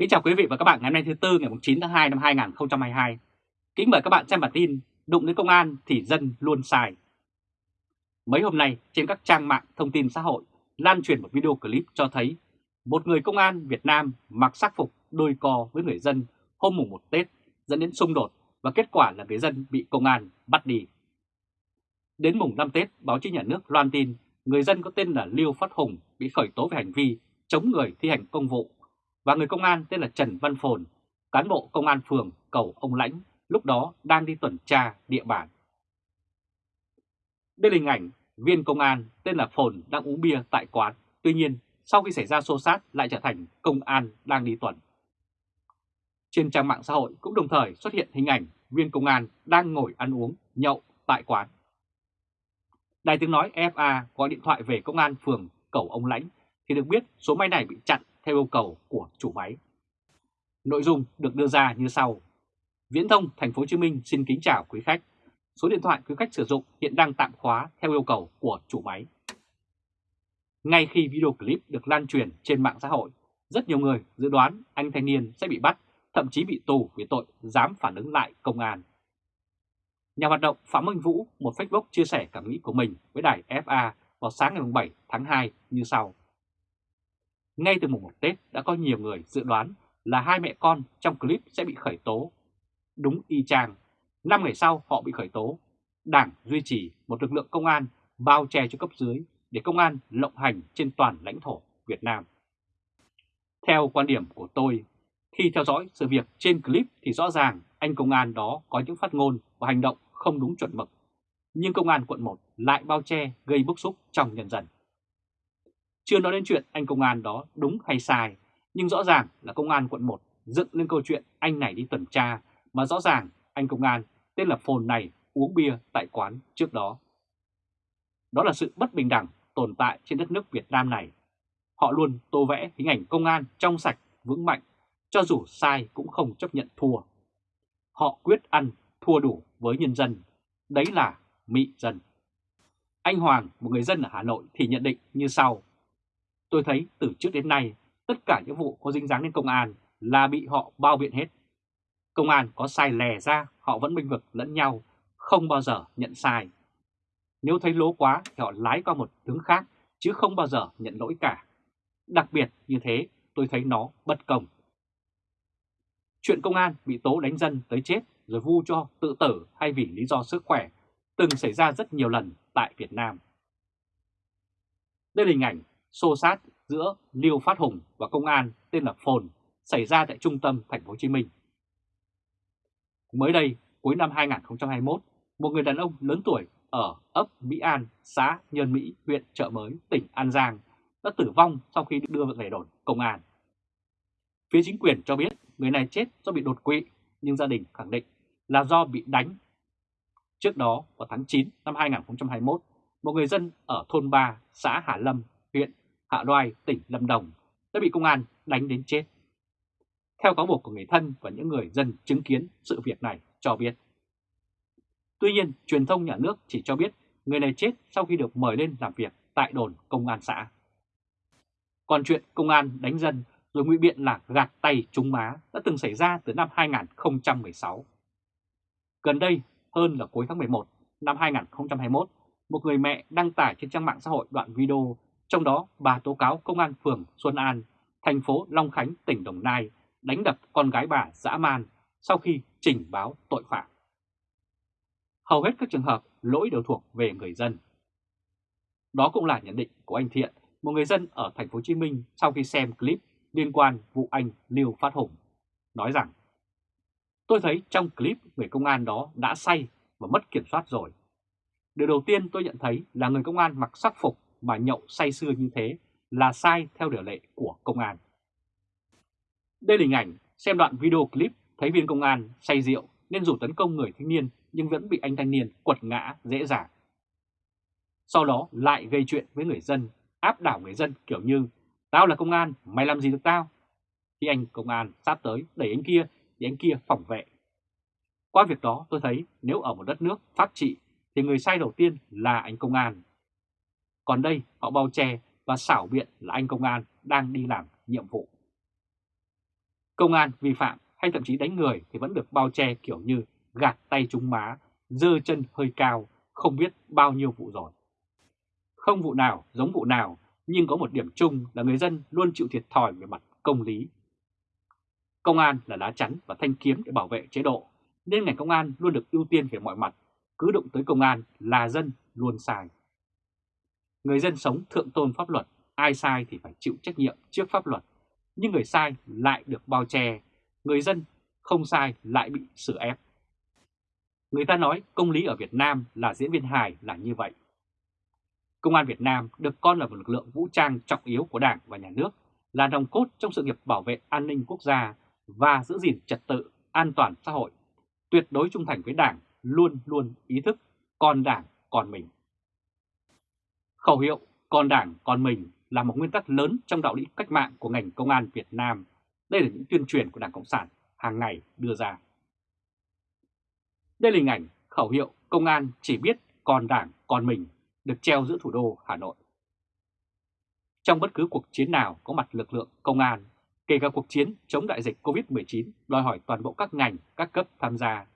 Kính chào quý vị và các bạn ngày hôm nay thứ Tư ngày 9 tháng 2 năm 2022. Kính mời các bạn xem bản tin Đụng đến công an thì dân luôn sai. Mấy hôm nay trên các trang mạng thông tin xã hội lan truyền một video clip cho thấy một người công an Việt Nam mặc sắc phục đôi co với người dân hôm mùng 1 Tết dẫn đến xung đột và kết quả là người dân bị công an bắt đi. Đến mùng 5 Tết, báo chí nhà nước loan tin người dân có tên là Liêu Phát Hùng bị khởi tố về hành vi chống người thi hành công vụ và người công an tên là Trần Văn Phồn, cán bộ công an phường cầu ông Lãnh, lúc đó đang đi tuần tra địa bàn. Đây là hình ảnh viên công an tên là Phồn đang uống bia tại quán, tuy nhiên sau khi xảy ra xô xát lại trở thành công an đang đi tuần. Trên trang mạng xã hội cũng đồng thời xuất hiện hình ảnh viên công an đang ngồi ăn uống, nhậu tại quán. Đài tiếng nói FA gọi điện thoại về công an phường cầu ông Lãnh thì được biết số máy này bị chặn theo yêu cầu của chủ máy. Nội dung được đưa ra như sau. Viễn thông Thành phố Hồ Chí Minh xin kính chào quý khách. Số điện thoại quý khách sử dụng hiện đang tạm khóa theo yêu cầu của chủ máy. Ngay khi video clip được lan truyền trên mạng xã hội, rất nhiều người dự đoán anh thanh niên sẽ bị bắt, thậm chí bị tù vì tội dám phản ứng lại công an. Nhà hoạt động Phạm Minh Vũ một Facebook chia sẻ cảm nghĩ của mình với đài FA vào sáng ngày 7 tháng 2 như sau. Ngay từ mùng 1 Tết đã có nhiều người dự đoán là hai mẹ con trong clip sẽ bị khởi tố. Đúng y chang, 5 ngày sau họ bị khởi tố. Đảng duy trì một lực lượng công an bao che cho cấp dưới để công an lộng hành trên toàn lãnh thổ Việt Nam. Theo quan điểm của tôi, khi theo dõi sự việc trên clip thì rõ ràng anh công an đó có những phát ngôn và hành động không đúng chuẩn mực. Nhưng công an quận 1 lại bao che gây bức xúc trong nhân dân. Chưa nói đến chuyện anh công an đó đúng hay sai, nhưng rõ ràng là công an quận 1 dựng lên câu chuyện anh này đi tuần tra, mà rõ ràng anh công an tên là Phồn này uống bia tại quán trước đó. Đó là sự bất bình đẳng tồn tại trên đất nước Việt Nam này. Họ luôn tô vẽ hình ảnh công an trong sạch, vững mạnh, cho dù sai cũng không chấp nhận thua. Họ quyết ăn, thua đủ với nhân dân. Đấy là mị dân. Anh Hoàng, một người dân ở Hà Nội thì nhận định như sau. Tôi thấy từ trước đến nay, tất cả những vụ có dính dáng đến công an là bị họ bao biện hết. Công an có sai lè ra, họ vẫn minh vực lẫn nhau, không bao giờ nhận sai. Nếu thấy lố quá thì họ lái qua một hướng khác, chứ không bao giờ nhận lỗi cả. Đặc biệt như thế, tôi thấy nó bất công. Chuyện công an bị tố đánh dân tới chết rồi vu cho tự tử hay vì lý do sức khỏe từng xảy ra rất nhiều lần tại Việt Nam. Đây là hình ảnh xô sát giữa Liêu Phát Hùng và công an tên là Phồn xảy ra tại trung tâm thành phố Hồ Chí Minh. Mới đây, cuối năm 2021, một người đàn ông lớn tuổi ở ấp Mỹ An, xã Nhân Mỹ, huyện Chợ Mới, tỉnh An Giang đã tử vong sau khi đưa về đồn công an. Phía chính quyền cho biết người này chết do bị đột quỵ, nhưng gia đình khẳng định là do bị đánh. Trước đó, vào tháng 9 năm 2021, một người dân ở thôn 3, xã Hà Lâm, huyện Hạ Đoài, tỉnh Lâm Đồng đã bị công an đánh đến chết. Theo cáo buộc của người thân và những người dân chứng kiến sự việc này cho biết. Tuy nhiên, truyền thông nhà nước chỉ cho biết người này chết sau khi được mời lên làm việc tại đồn công an xã. Còn chuyện công an đánh dân rồi ngụy biện là gạt tay trúng má đã từng xảy ra từ năm 2016. Gần đây, hơn là cuối tháng 11 năm 2021, một người mẹ đăng tải trên trang mạng xã hội đoạn video trong đó bà tố cáo công an phường Xuân An, thành phố Long Khánh, tỉnh Đồng Nai đánh đập con gái bà dã man sau khi trình báo tội phạm. Hầu hết các trường hợp lỗi đều thuộc về người dân. Đó cũng là nhận định của anh Thiện, một người dân ở thành phố Hồ Chí Minh sau khi xem clip liên quan vụ anh Lưu Phát Hùng, nói rằng Tôi thấy trong clip người công an đó đã say và mất kiểm soát rồi. Điều đầu tiên tôi nhận thấy là người công an mặc sắc phục mà nhậu say sưa như thế là sai theo điều lệ của công an. Đây là hình ảnh xem đoạn video clip thấy viên công an say rượu nên rủ tấn công người thanh niên nhưng vẫn bị anh thanh niên quật ngã dễ dàng. Sau đó lại gây chuyện với người dân, áp đảo người dân kiểu như Tao là công an, mày làm gì được tao? Khi anh công an sát tới đẩy anh kia thì anh kia phòng vệ. Qua việc đó tôi thấy nếu ở một đất nước pháp trị thì người sai đầu tiên là anh công an. Còn đây họ bao che và xảo biện là anh công an đang đi làm nhiệm vụ. Công an vi phạm hay thậm chí đánh người thì vẫn được bao che kiểu như gạt tay trúng má, dơ chân hơi cao, không biết bao nhiêu vụ rồi. Không vụ nào giống vụ nào, nhưng có một điểm chung là người dân luôn chịu thiệt thòi về mặt công lý. Công an là lá chắn và thanh kiếm để bảo vệ chế độ, nên ngành công an luôn được ưu tiên về mọi mặt, cứ đụng tới công an là dân luôn sai. Người dân sống thượng tôn pháp luật, ai sai thì phải chịu trách nhiệm trước pháp luật, nhưng người sai lại được bao che, người dân không sai lại bị xử ép. Người ta nói công lý ở Việt Nam là diễn viên hài là như vậy. Công an Việt Nam được coi là một lực lượng vũ trang trọng yếu của Đảng và Nhà nước, là nòng cốt trong sự nghiệp bảo vệ an ninh quốc gia và giữ gìn trật tự, an toàn xã hội, tuyệt đối trung thành với Đảng, luôn luôn ý thức còn Đảng còn mình. Khẩu hiệu còn Đảng còn mình là một nguyên tắc lớn trong đạo lý cách mạng của ngành công an Việt Nam. Đây là những tuyên truyền của Đảng Cộng sản hàng ngày đưa ra. Đây là hình ảnh khẩu hiệu công an chỉ biết còn Đảng còn mình được treo giữa thủ đô Hà Nội. Trong bất cứ cuộc chiến nào có mặt lực lượng công an, kể cả cuộc chiến chống đại dịch COVID-19 đòi hỏi toàn bộ các ngành, các cấp tham gia,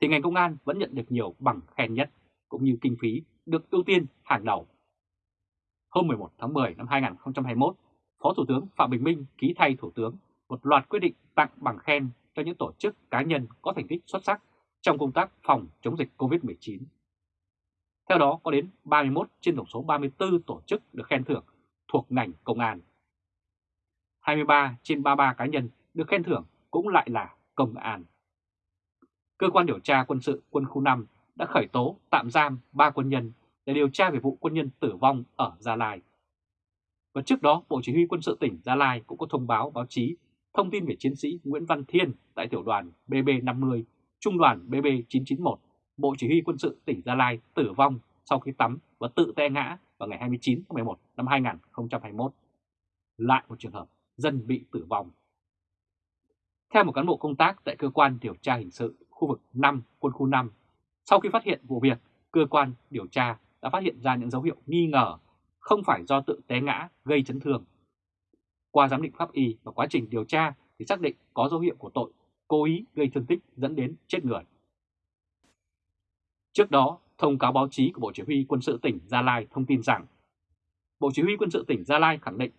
thì ngành công an vẫn nhận được nhiều bằng khen nhất, cũng như kinh phí được ưu tiên hàng đầu. Hôm 11 tháng 10 năm 2021, Phó Thủ tướng Phạm Bình Minh ký thay Thủ tướng một loạt quyết định tặng bằng khen cho những tổ chức cá nhân có thành tích xuất sắc trong công tác phòng chống dịch COVID-19. Theo đó có đến 31 trên tổng số 34 tổ chức được khen thưởng thuộc ngành công an. 23 trên 33 cá nhân được khen thưởng cũng lại là công an. Cơ quan điều tra quân sự quân khu 5 đã khởi tố tạm giam 3 quân nhân để điều tra về vụ quân nhân tử vong ở Gia Lai. Và trước đó, Bộ Chỉ huy quân sự tỉnh Gia Lai cũng có thông báo báo chí thông tin về chiến sĩ Nguyễn Văn Thiên tại tiểu đoàn BB50, trung đoàn BB991, Bộ Chỉ huy quân sự tỉnh Gia Lai tử vong sau khi tắm và tự te ngã vào ngày 29 tháng 11 năm 2021. Lại một trường hợp dân bị tử vong. Theo một cán bộ công tác tại cơ quan điều tra hình sự khu vực 5 quân khu 5, sau khi phát hiện vụ việc, cơ quan điều tra đã phát hiện ra những dấu hiệu nghi ngờ không phải do tự té ngã gây chấn thương. Qua giám định pháp y và quá trình điều tra thì xác định có dấu hiệu của tội cố ý gây thương tích dẫn đến chết người. Trước đó, thông cáo báo chí của Bộ Chỉ huy Quân sự tỉnh Gia Lai thông tin rằng Bộ Chỉ huy Quân sự tỉnh Gia Lai khẳng định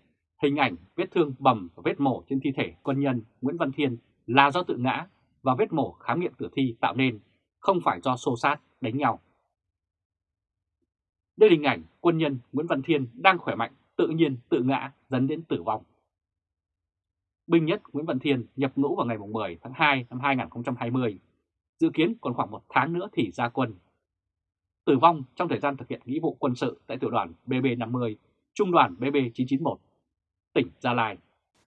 hình ảnh vết thương bầm và vết mổ trên thi thể quân nhân Nguyễn Văn Thiên là do tự ngã và vết mổ khám nghiệm tử thi tạo nên, không phải do xô sát, đánh nhau. Đây là hình ảnh quân nhân Nguyễn Văn Thiên đang khỏe mạnh, tự nhiên tự ngã dẫn đến tử vong. Binh nhất Nguyễn Văn Thiên nhập ngũ vào ngày 10 tháng 2 năm 2020, dự kiến còn khoảng một tháng nữa thì ra quân. Tử vong trong thời gian thực hiện nghĩa vụ quân sự tại tiểu đoàn BB50, trung đoàn BB991, tỉnh Gia Lai.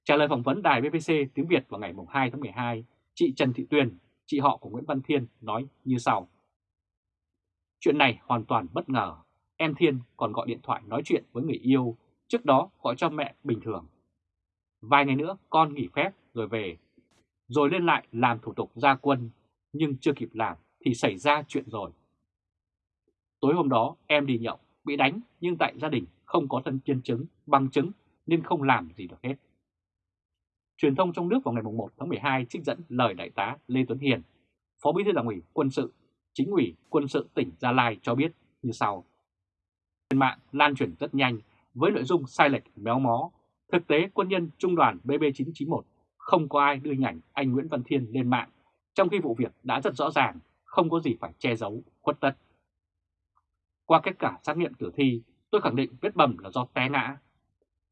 Trả lời phỏng vấn đài BBC tiếng Việt vào ngày 2 tháng 12, chị Trần Thị Tuyền, chị họ của Nguyễn Văn Thiên nói như sau. Chuyện này hoàn toàn bất ngờ, em Thiên còn gọi điện thoại nói chuyện với người yêu, trước đó gọi cho mẹ bình thường. Vài ngày nữa con nghỉ phép rồi về, rồi lên lại làm thủ tục ra quân, nhưng chưa kịp làm thì xảy ra chuyện rồi. Tối hôm đó em đi nhậu, bị đánh nhưng tại gia đình không có thân nhân chứng, bằng chứng nên không làm gì được hết. Truyền thông trong nước vào ngày 1 tháng 12 trích dẫn lời Đại tá Lê Tuấn Hiền, Phó Bí thư Đảng ủy Quân sự, Chính ủy Quân sự tỉnh Gia Lai cho biết như sau. Trên mạng lan truyền rất nhanh với nội dung sai lệch méo mó. Thực tế quân nhân trung đoàn BB991 không có ai đưa hình ảnh anh Nguyễn Văn Thiên lên mạng, trong khi vụ việc đã rất rõ ràng, không có gì phải che giấu, khuất tất. Qua kết quả xác nghiệm tử thi, tôi khẳng định vết bầm là do té ngã.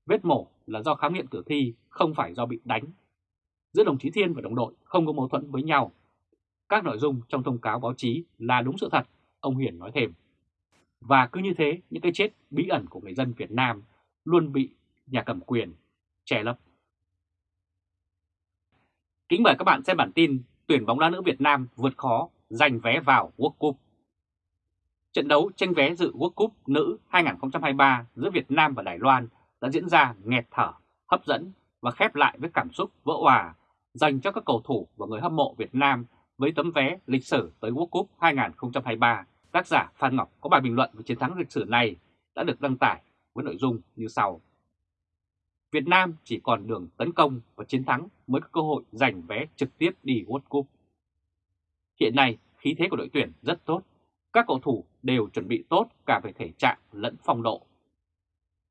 Vết mổ là do khám nghiệm tử thi, không phải do bị đánh. Giữa đồng chí Thiên và đồng đội không có mâu thuẫn với nhau. Các nội dung trong thông cáo báo chí là đúng sự thật, ông Hiển nói thêm. Và cứ như thế, những cái chết bí ẩn của người dân Việt Nam luôn bị nhà cầm quyền che lấp. Kính mời các bạn xem bản tin tuyển bóng đá nữ Việt Nam vượt khó giành vé vào World Cup. Trận đấu tranh vé dự World Cup nữ 2023 giữa Việt Nam và Đài Loan đã diễn ra nghẹt thở, hấp dẫn và khép lại với cảm xúc vỡ hòa dành cho các cầu thủ và người hâm mộ Việt Nam với tấm vé lịch sử tới World Cup 2023. Tác giả Phan Ngọc có bài bình luận về chiến thắng lịch sử này đã được đăng tải với nội dung như sau. Việt Nam chỉ còn đường tấn công và chiến thắng mới có cơ hội giành vé trực tiếp đi World Cup. Hiện nay, khí thế của đội tuyển rất tốt. Các cầu thủ đều chuẩn bị tốt cả về thể trạng lẫn phong độ.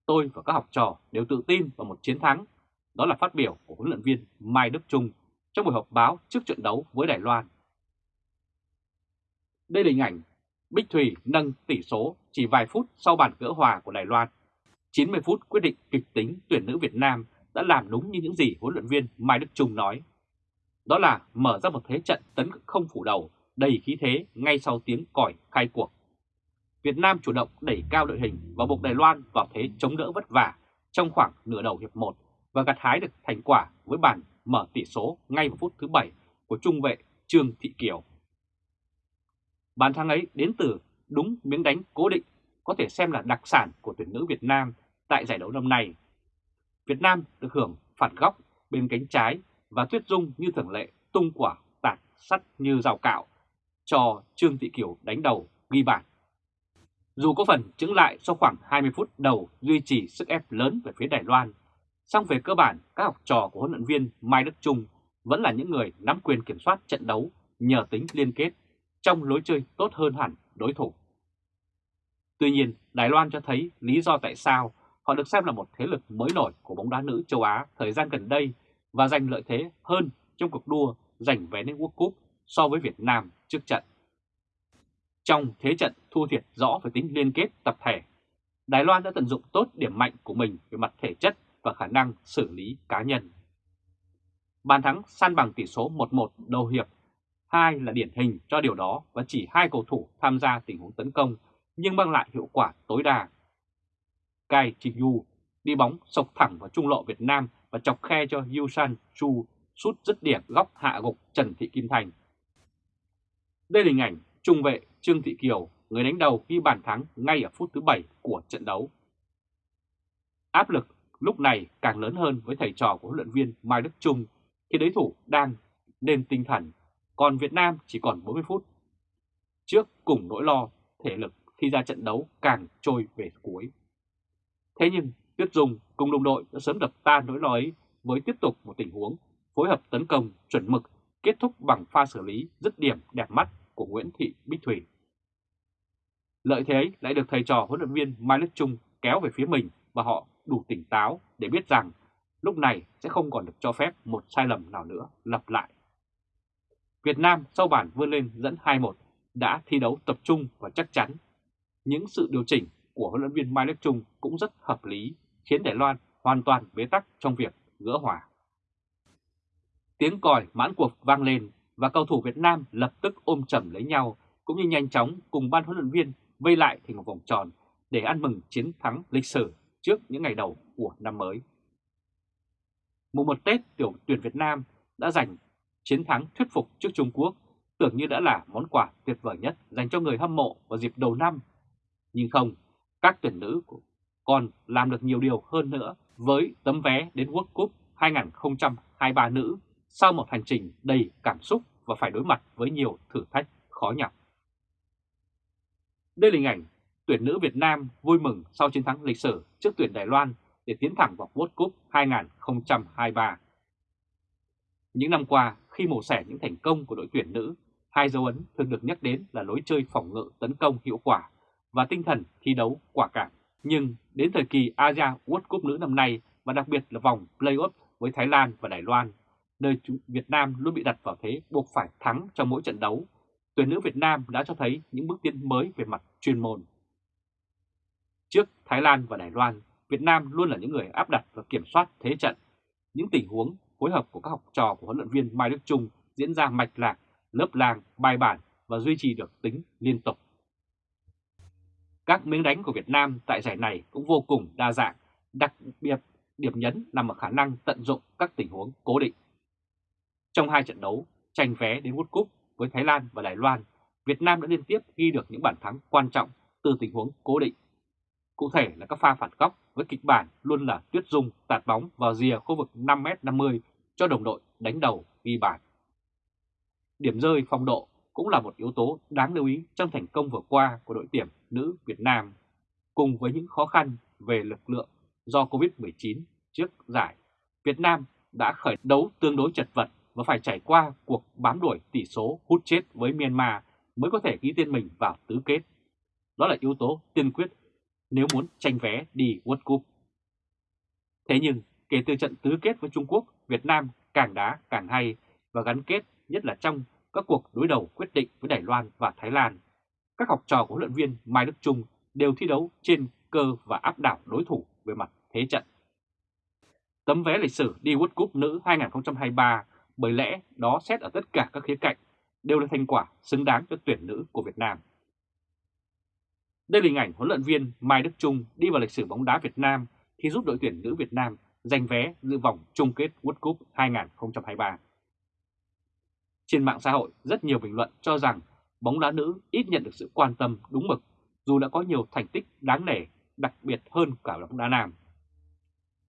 Tôi và các học trò đều tự tin vào một chiến thắng. Đó là phát biểu của huấn luyện viên Mai Đức Trung trong buổi họp báo trước trận đấu với Đài Loan. Đây là hình ảnh Bích Thủy nâng tỷ số chỉ vài phút sau bàn gỡ hòa của Đài Loan. 90 phút quyết định kịch tính tuyển nữ Việt Nam đã làm đúng như những gì huấn luyện viên Mai Đức Trung nói. Đó là mở ra một thế trận tấn không phủ đầu, đầy khí thế ngay sau tiếng còi khai cuộc. Việt Nam chủ động đẩy cao đội hình và buộc Đài Loan vào thế chống đỡ vất vả trong khoảng nửa đầu hiệp 1 và gặt hái được thành quả với bàn mở tỷ số ngay vào phút thứ 7 của trung vệ Trương Thị Kiều. Bàn thắng ấy đến từ đúng miếng đánh cố định có thể xem là đặc sản của tuyển nữ Việt Nam tại giải đấu năm nay. Việt Nam được hưởng phản góc bên cánh trái và Tuyết Dung như thường lệ tung quả tạt sắt như rào cạo cho Trương Thị Kiều đánh đầu ghi bàn. Dù có phần chứng lại sau khoảng 20 phút đầu duy trì sức ép lớn về phía Đài Loan, song về cơ bản các học trò của huấn luyện viên Mai Đức Trung vẫn là những người nắm quyền kiểm soát trận đấu nhờ tính liên kết trong lối chơi tốt hơn hẳn đối thủ. Tuy nhiên, Đài Loan cho thấy lý do tại sao họ được xem là một thế lực mới nổi của bóng đá nữ châu Á thời gian gần đây và giành lợi thế hơn trong cuộc đua giành vé lên World Cup so với Việt Nam trước trận. Trong thế trận thua thiệt rõ về tính liên kết tập thể, Đài Loan đã tận dụng tốt điểm mạnh của mình về mặt thể chất và khả năng xử lý cá nhân. Bàn thắng san bằng tỷ số 1-1 đầu hiệp hai là điển hình cho điều đó và chỉ hai cầu thủ tham gia tình huống tấn công nhưng mang lại hiệu quả tối đa. Kai Chi-yu đi bóng sộc thẳng vào trung lộ Việt Nam và chọc khe cho Yusan Chu sút dứt điểm góc hạ gục Trần Thị Kim Thành. Đây là hình ảnh trung vệ Trương Thị Kiều, người đánh đầu ghi bàn thắng ngay ở phút thứ 7 của trận đấu. Áp lực lúc này càng lớn hơn với thầy trò của huấn luyện viên Mai Đức Trung khi đối thủ đang lên tinh thần, còn Việt Nam chỉ còn 40 phút. Trước cùng nỗi lo, thể lực khi ra trận đấu càng trôi về cuối. Thế nhưng, Tuyết Dung cùng đồng đội đã sớm đập tan nỗi lo ấy với tiếp tục một tình huống phối hợp tấn công chuẩn mực, kết thúc bằng pha xử lý dứt điểm đẹp mắt của Nguyễn Thị Bích Thủy. Lợi thế ấy lại được thầy trò huấn luyện viên Mai Đức Trung kéo về phía mình và họ đủ tỉnh táo để biết rằng lúc này sẽ không còn được cho phép một sai lầm nào nữa lặp lại. Việt Nam sau bản vươn lên dẫn 2-1 đã thi đấu tập trung và chắc chắn. Những sự điều chỉnh của huấn luyện viên Mai Đức Trung cũng rất hợp lý, khiến Đài Loan hoàn toàn bế tắc trong việc gỡ hòa. Tiếng còi mãn cuộc vang lên và cầu thủ Việt Nam lập tức ôm chầm lấy nhau cũng như nhanh chóng cùng ban huấn luyện viên vây lại thành một vòng tròn để ăn mừng chiến thắng lịch sử trước những ngày đầu của năm mới. Mùng một Tết tiểu tuyển Việt Nam đã giành chiến thắng thuyết phục trước Trung Quốc tưởng như đã là món quà tuyệt vời nhất dành cho người hâm mộ vào dịp đầu năm. Nhưng không, các tuyển nữ còn làm được nhiều điều hơn nữa với tấm vé đến World Cup 2023 nữ sau một hành trình đầy cảm xúc và phải đối mặt với nhiều thử thách khó nhọc. Đây là hình ảnh tuyển nữ Việt Nam vui mừng sau chiến thắng lịch sử trước tuyển Đài Loan để tiến thẳng vào World Cup 2023. Những năm qua, khi mổ xẻ những thành công của đội tuyển nữ, hai dấu ấn thường được nhắc đến là lối chơi phòng ngự tấn công hiệu quả và tinh thần thi đấu quả cảm. Nhưng đến thời kỳ Asia World Cup nữ năm nay và đặc biệt là vòng play-off với Thái Lan và Đài Loan, nơi Việt Nam luôn bị đặt vào thế buộc phải thắng trong mỗi trận đấu, tuyển nữ Việt Nam đã cho thấy những bước tiến mới về mặt chuyên môn. Trước Thái Lan và Đài Loan, Việt Nam luôn là những người áp đặt và kiểm soát thế trận. Những tình huống phối hợp của các học trò của huấn luyện viên Mai Đức Trung diễn ra mạch lạc, lớp làng, bài bản và duy trì được tính liên tục. Các miếng đánh của Việt Nam tại giải này cũng vô cùng đa dạng, đặc biệt điểm nhấn nằm ở khả năng tận dụng các tình huống cố định. Trong hai trận đấu tranh vé đến World Cup với Thái Lan và Đài Loan, Việt Nam đã liên tiếp ghi được những bàn thắng quan trọng từ tình huống cố định. Cụ thể là các pha phản góc với kịch bản luôn là Tuyết Dung tạt bóng vào rìa khu vực 5m50 cho đồng đội đánh đầu ghi bàn. Điểm rơi phong độ cũng là một yếu tố đáng lưu ý trong thành công vừa qua của đội tuyển nữ Việt Nam, cùng với những khó khăn về lực lượng do Covid-19 trước giải, Việt Nam đã khởi đấu tương đối chật vật và phải trải qua cuộc bám đuổi tỷ số hút chết với Myanmar mới có thể ghi tên mình vào tứ kết. Đó là yếu tố tiên quyết nếu muốn tranh vé đi World Cup. Thế nhưng, kể từ trận tứ kết với Trung Quốc, Việt Nam càng đá càng hay và gắn kết nhất là trong các cuộc đối đầu quyết định với Đài Loan và Thái Lan. Các học trò của huấn luyện viên Mai Đức Trung đều thi đấu trên cơ và áp đảo đối thủ về mặt thế trận. Tấm vé lịch sử đi World Cup nữ 2023 bởi lẽ đó xét ở tất cả các khía cạnh, đều là thành quả xứng đáng cho tuyển nữ của Việt Nam. Đây là hình ảnh huấn luyện viên Mai Đức Trung đi vào lịch sử bóng đá Việt Nam khi giúp đội tuyển nữ Việt Nam giành vé dự vòng chung kết World Cup 2023. Trên mạng xã hội, rất nhiều bình luận cho rằng bóng đá nữ ít nhận được sự quan tâm đúng mực dù đã có nhiều thành tích đáng nể, đặc biệt hơn cả bóng đá nam.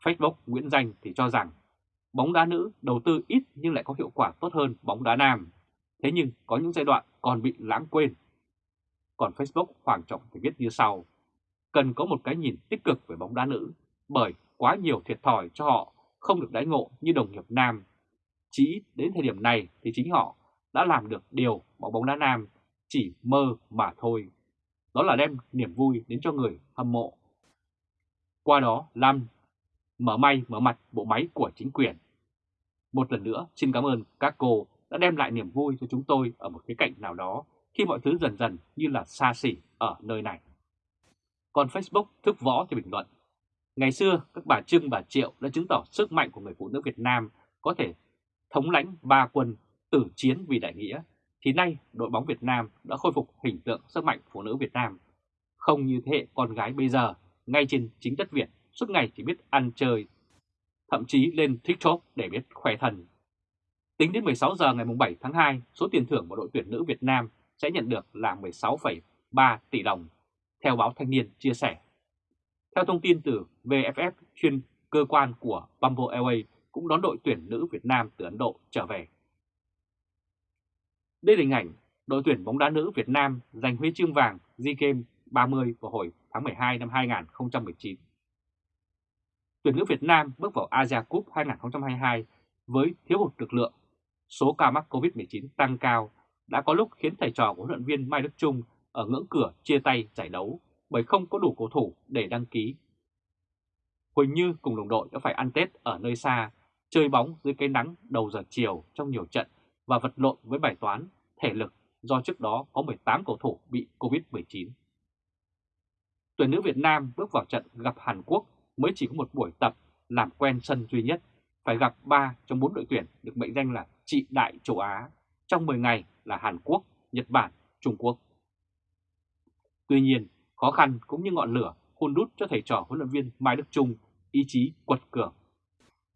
Facebook Nguyễn Danh thì cho rằng bóng đá nữ đầu tư ít nhưng lại có hiệu quả tốt hơn bóng đá nam. Thế nhưng có những giai đoạn còn bị lãng quên. Còn Facebook Hoàng Trọng thì viết như sau. Cần có một cái nhìn tích cực về bóng đá nữ bởi quá nhiều thiệt thòi cho họ không được đãi ngộ như đồng nghiệp nam. Chỉ đến thời điểm này thì chính họ đã làm được điều mà bóng đá nam chỉ mơ mà thôi. Đó là đem niềm vui đến cho người hâm mộ. Qua đó làm mở may, mở mặt bộ máy của chính quyền. Một lần nữa, xin cảm ơn các cô đã đem lại niềm vui cho chúng tôi ở một cái cạnh nào đó khi mọi thứ dần dần như là xa xỉ ở nơi này. Còn Facebook thức võ thì bình luận. Ngày xưa các bà Trưng bà Triệu đã chứng tỏ sức mạnh của người phụ nữ Việt Nam có thể thống lãnh ba quân tử chiến vì đại nghĩa, thì nay đội bóng Việt Nam đã khôi phục hình tượng sức mạnh phụ nữ Việt Nam. Không như thế hệ con gái bây giờ, ngay trên chính đất Việt, suốt ngày chỉ biết ăn chơi, thậm chí lên TikTok để biết khỏe thần. Tính đến 16 giờ ngày 7 tháng 2, số tiền thưởng của đội tuyển nữ Việt Nam sẽ nhận được là 16,3 tỷ đồng, theo báo Thanh niên chia sẻ. Theo thông tin từ VFF, chuyên cơ quan của Bamboo Airways cũng đón đội tuyển nữ Việt Nam từ Ấn Độ trở về. Đây là hình ảnh đội tuyển bóng đá nữ Việt Nam giành huy chương vàng SEA Games 30 vào hồi tháng 12 năm 2019. Tuyển nữ Việt Nam bước vào Asia Cup 2022 với thiếu hụt lực lượng. Số ca mắc COVID-19 tăng cao đã có lúc khiến thầy trò của huấn luyện viên Mai Đức Trung ở ngưỡng cửa chia tay giải đấu bởi không có đủ cầu thủ để đăng ký. Huỳnh Như cùng đồng đội đã phải ăn Tết ở nơi xa, chơi bóng dưới cái nắng đầu giờ chiều trong nhiều trận và vật lộn với bài toán thể lực do trước đó có 18 cầu thủ bị Covid-19. Tuyển nữ Việt Nam bước vào trận gặp Hàn Quốc mới chỉ có một buổi tập làm quen sân duy nhất, phải gặp 3 trong 4 đội tuyển được mệnh danh là trị đại châu Á, trong 10 ngày là Hàn Quốc, Nhật Bản, Trung Quốc. Tuy nhiên, khó khăn cũng như ngọn lửa hôn đút cho thầy trò huấn luyện viên Mai Đức Trung ý chí quật cường.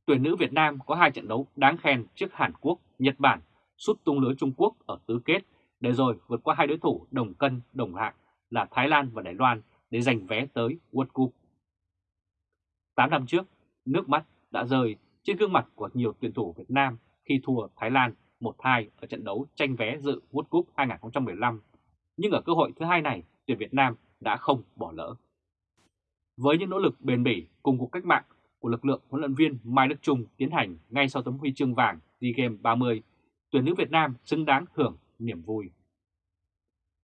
Tuyển nữ Việt Nam có hai trận đấu đáng khen trước Hàn Quốc, Nhật Bản, sút tung lưới Trung Quốc ở tứ kết để rồi vượt qua hai đối thủ đồng cân đồng hạng là Thái Lan và Đài Loan để giành vé tới World Cup. 8 năm trước, nước mắt đã rơi trên gương mặt của nhiều tuyển thủ Việt Nam khi thua Thái Lan 1-2 ở trận đấu tranh vé dự World Cup 2015. Nhưng ở cơ hội thứ hai này, tuyển Việt Nam đã không bỏ lỡ. Với những nỗ lực bền bỉ cùng cuộc cách mạng của lực lượng huấn luyện viên Mai Đức Trung tiến hành ngay sau tấm huy chương vàng SEA Games 30, tuyển nữ Việt Nam xứng đáng hưởng niềm vui.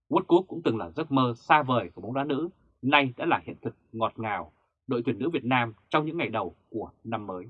World Cup cũng từng là giấc mơ xa vời của bóng đá nữ, nay đã là hiện thực ngọt ngào đội tuyển nữ Việt Nam trong những ngày đầu của năm mới.